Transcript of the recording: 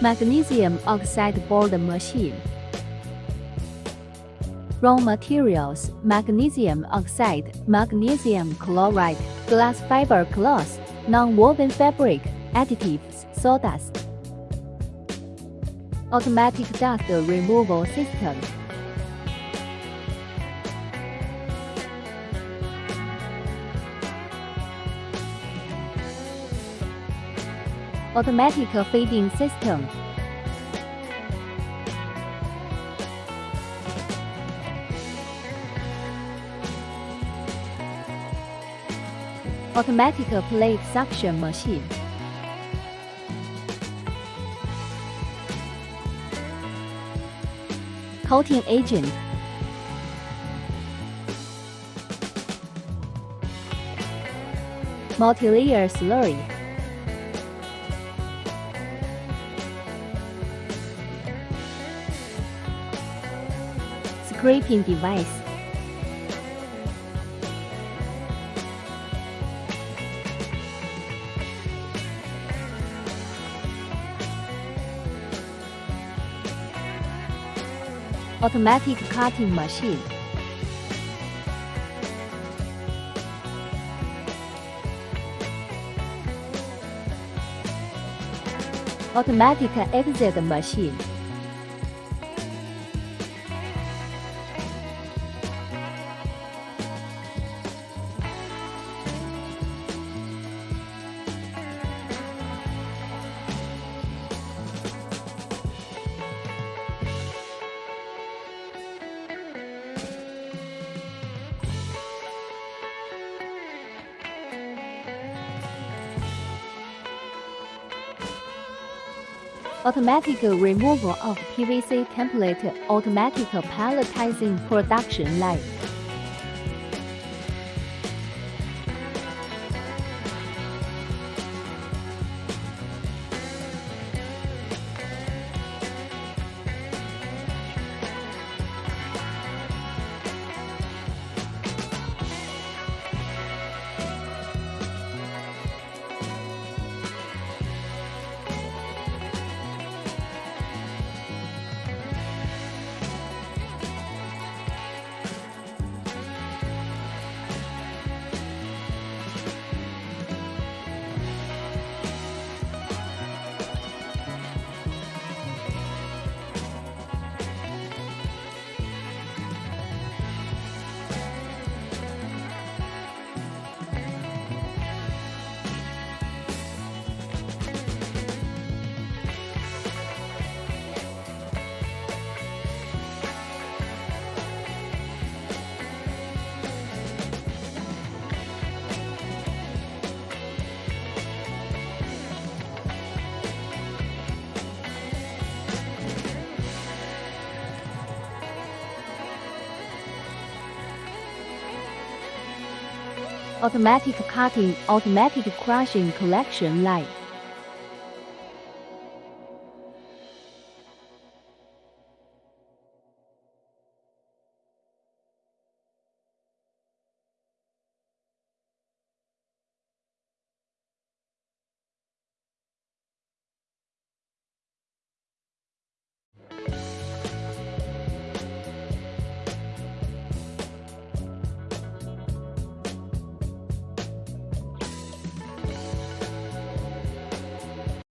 Magnesium oxide board machine. Raw materials, magnesium oxide, magnesium chloride, glass fiber cloth, non-woven fabric, additives, sawdust. Automatic dust removal system. Automatic feeding system. Automatic plate suction machine. Coating agent. Multi-layer slurry. Scraping device. Automatic cutting machine. Automatic exit machine. Automatic removal of PVC template automatic palletizing production line. Automatic cutting, automatic crushing collection line.